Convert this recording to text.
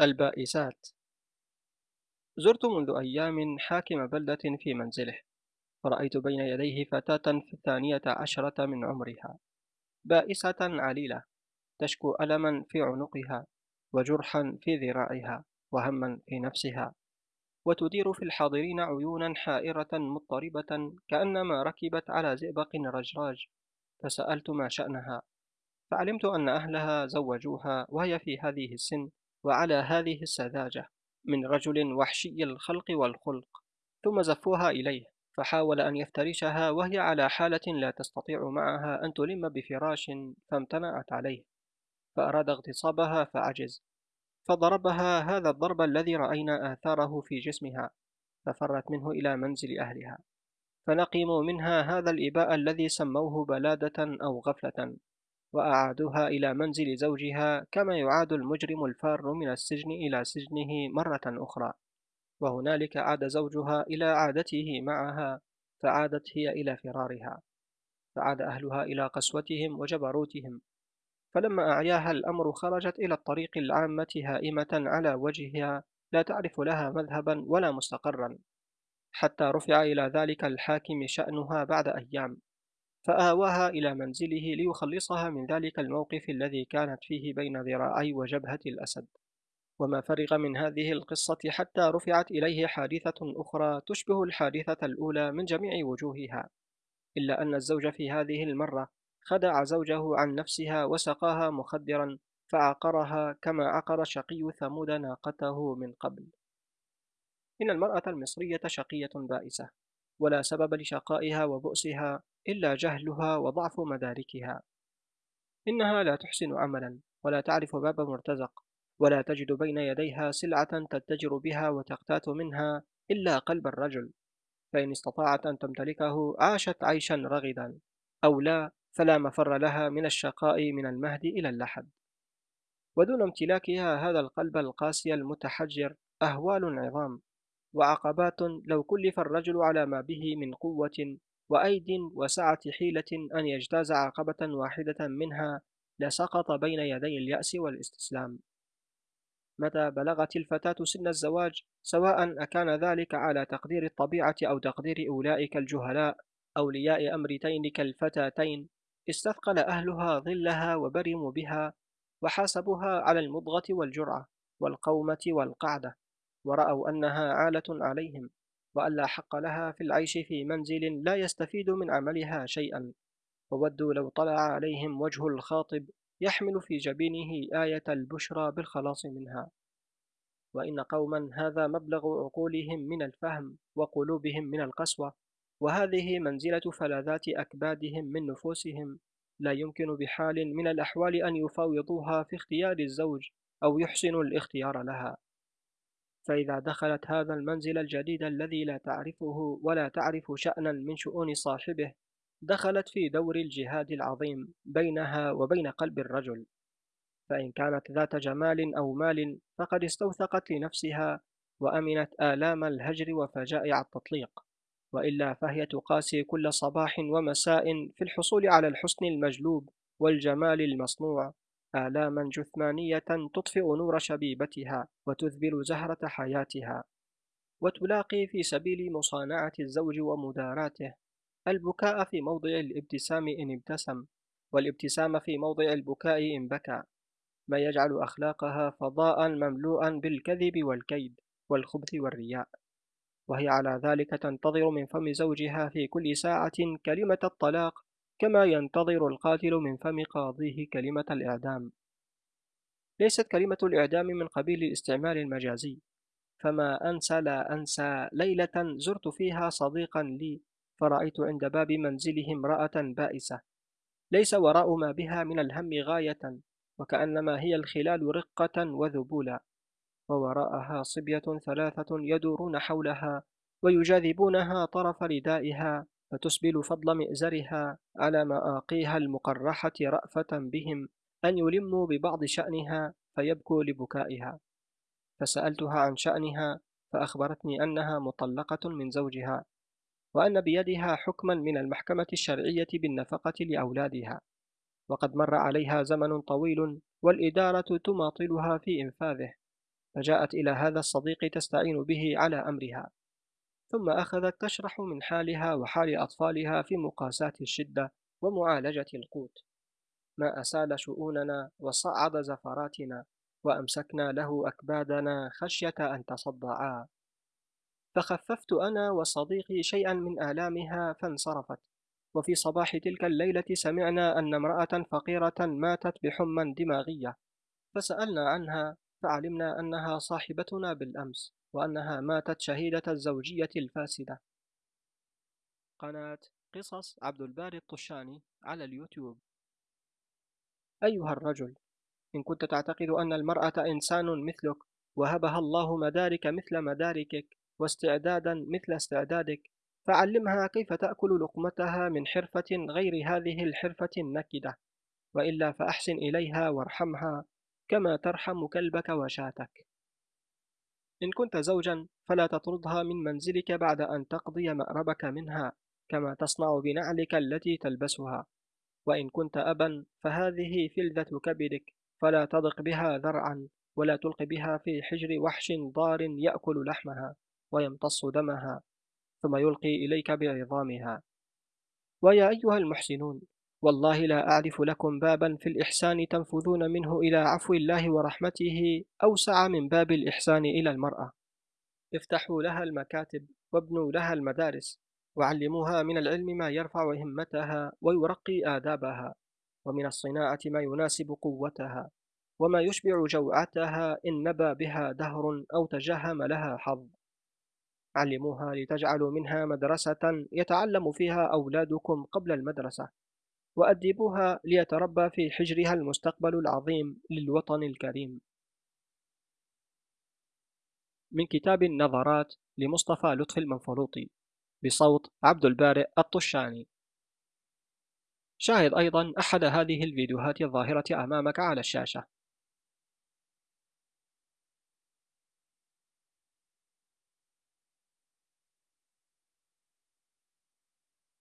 البائسات. زرت منذ أيام حاكم بلدة في منزله. فرأيت بين يديه فتاة في الثانية عشرة من عمرها. بائسة عليلة تشكو ألما في عنقها وجرحا في ذراعها وهما في نفسها. وتدير في الحاضرين عيونا حائرة مضطربة كأنما ركبت على زئبق رجراج. فسألت ما شأنها. فعلمت أن أهلها زوجوها وهي في هذه السن وعلى هذه السذاجة من رجل وحشي الخلق والخلق ثم زفوها إليه فحاول أن يفترشها وهي على حالة لا تستطيع معها أن تلم بفراش فامتنعت عليه فأراد اغتصابها فعجز فضربها هذا الضرب الذي رأينا آثاره في جسمها ففرت منه إلى منزل أهلها فنقموا منها هذا الإباء الذي سموه بلادة أو غفلة. وأعادوها إلى منزل زوجها كما يعاد المجرم الفار من السجن إلى سجنه مرة أخرى. وهنالك عاد زوجها إلى عادته معها فعادت هي إلى فرارها. فعاد أهلها إلى قسوتهم وجبروتهم. فلما أعياها الأمر خرجت إلى الطريق العامة هائمة على وجهها لا تعرف لها مذهبا ولا مستقرا. حتى رفع إلى ذلك الحاكم شأنها بعد أيام. فآواها إلى منزله ليخلصها من ذلك الموقف الذي كانت فيه بين ذراعي وجبهة الأسد. وما فرغ من هذه القصة حتى رفعت إليه حادثة أخرى تشبه الحادثة الأولى من جميع وجوهها. إلا أن الزوج في هذه المرة خدع زوجه عن نفسها وسقاها مخدرا فعقرها كما عقر شقي ثمود ناقته من قبل. إن المرأة المصرية شقية بائسة. ولا سبب لشقائها وبؤسها إلا جهلها وضعف مداركها. إنها لا تحسن عملا ولا تعرف باب مرتزق ولا تجد بين يديها سلعة تتجر بها وتقتات منها إلا قلب الرجل. فإن استطاعت أن تمتلكه عاشت عيشا رغدا أو لا فلا مفر لها من الشقاء من المهد إلى اللحد. ودون امتلاكها هذا القلب القاسي المتحجر أهوال عظام. وعقبات لو كلف الرجل على ما به من قوة وأيد وسعة حيلة أن يجتاز عقبة واحدة منها لسقط بين يدي اليأس والإستسلام. متى بلغت الفتاة سن الزواج؟ سواء أكان ذلك على تقدير الطبيعة أو تقدير أولئك الجهلاء أولياء أمر تينك الفتاتين استثقل أهلها ظلها وبرموا بها وحاسبوها على المضغة والجرعة والقومة والقعدة. ورأوا أنها عالة عليهم وأن لا حق لها في العيش في منزل لا يستفيد من عملها شيئا. وودوا لو طلع عليهم وجه الخاطب يحمل في جبينه آية البشرى بالخلاص منها. وإن قوما هذا مبلغ عقولهم من الفهم وقلوبهم من القسوة وهذه منزلة فلاذات أكبادهم من نفوسهم. لا يمكن بحال من الأحوال أن يفاوضوها في اختيار الزوج أو يحسنوا الاختيار لها. فإذا دخلت هذا المنزل الجديد الذي لا تعرفه ولا تعرف شأنا من شؤون صاحبه دخلت في دور الجهاد العظيم بينها وبين قلب الرجل. فإن كانت ذات جمال أو مال فقد استوثقت لنفسها وأمنت آلام الهجر وفجائع التطليق. وإلا فهي تقاسي كل صباح ومساء في الحصول على الحسن المجلوب والجمال المصنوع. آلاما جثمانية تطفئ نور شبيبتها وتذبل زهرة حياتها وتلاقي في سبيل مصانعة الزوج ومداراته البكاء في موضع الابتسام إن ابتسم والابتسام في موضع البكاء إن بكى ما يجعل أخلاقها فضاء مملوءا بالكذب والكيد والخبث والرياء. وهي على ذلك تنتظر من فم زوجها في كل ساعة كلمة الطلاق كما ينتظر القاتل من فم قاضيه كلمة الإعدام. ليست كلمة الإعدام من قبيل الاستعمال المجازي. فما أنسى لا أنسى ليلة زرت فيها صديقا لي فرأيت عند باب منزله امرأة بائسة. ليس وراء ما بها من الهم غاية وكأنما هي الخلال رقة وذبولا. ووراءها صبية ثلاثة يدورون حولها ويجاذبونها طرف ردائها. فتسبل فضل مئزرها على مآقيها المقرحة رأفة بهم أن يلموا ببعض شأنها فيبكوا لبكائها. فسألتها عن شأنها فأخبرتني أنها مطلقة من زوجها وأن بيدها حكما من المحكمة الشرعية بالنفقة لأولادها. وقد مر عليها زمن طويل والإدارة تماطلها في إنفاذه فجاءت إلى هذا الصديق تستعين به على أمرها. ثم أخذت تشرح من حالها وحال أطفالها في مقاساة الشدة ومعالجة القوت. ما أسال شؤوننا وصعد زفراتنا وأمسكنا له أكبادنا خشية أن تصدعا. فخففت أنا وصديقي شيئا من آلامها فانصرفت. وفي صباح تلك الليلة سمعنا أن امرأة فقيرة ماتت بحمى دماغية. فسألنا عنها فعلمنا أنها صاحبتنا بالأمس. وأنها ماتت شهيدة الزوجية الفاسدة. قناة قصص عبد الباري الطشاني على اليوتيوب. أيها الرجل إن كنت تعتقد أن المرأة إنسان مثلك وهبها الله مدارك مثل مداركك واستعدادا مثل استعدادك فعلمها كيف تأكل لقمتها من حرفة غير هذه الحرفة النكدة. وإلا فأحسن إليها وارحمها كما ترحم كلبك وشاتك. إن كنت زوجا فلا تطردها من منزلك بعد أن تقضي مأربك منها كما تصنع بنعلك التي تلبسها. وإن كنت أبا فهذه فلذة كبدك فلا تضق بها ذرعا ولا تلق بها في حجر وحش ضار يأكل لحمها ويمتص دمها ثم يلقي إليك بعظامها. ويا أيها المحسنون والله لا أعرف لكم بابا في الإحسان تنفذون منه إلى عفو الله ورحمته أوسع من باب الإحسان إلى المرأة. افتحوا لها المكاتب وابنوا لها المدارس وعلموها من العلم ما يرفع همتها ويرقي آدابها ومن الصناعة ما يناسب قوتها وما يشبع جوعتها إن نبى بها دهر أو تجهم لها حظ. علموها لتجعلوا منها مدرسة يتعلم فيها أولادكم قبل المدرسة. وأدبوها ليتربى في حجرها المستقبل العظيم للوطن الكريم. من كتاب النظرات لمصطفى لطفي المنفلوطي بصوت عبد البارئ الطشاني. شاهد أيضا أحد هذه الفيديوهات الظاهرة أمامك على الشاشة.